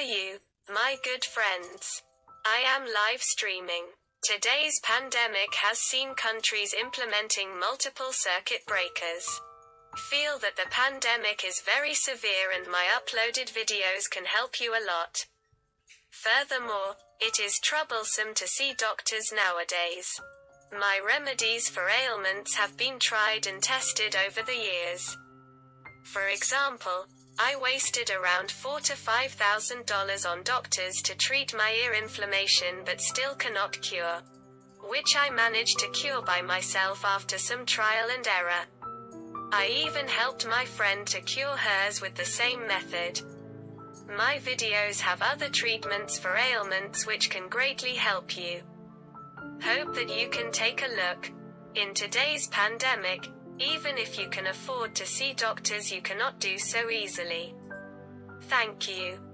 Are you, my good friends? I am live streaming. Today's pandemic has seen countries implementing multiple circuit breakers. Feel that the pandemic is very severe and my uploaded videos can help you a lot. Furthermore, it is troublesome to see doctors nowadays. My remedies for ailments have been tried and tested over the years. For example, I wasted around four to five thousand dollars on doctors to treat my ear inflammation but still cannot cure. Which I managed to cure by myself after some trial and error. I even helped my friend to cure hers with the same method. My videos have other treatments for ailments which can greatly help you. Hope that you can take a look. In today's pandemic, even if you can afford to see doctors you cannot do so easily. Thank you.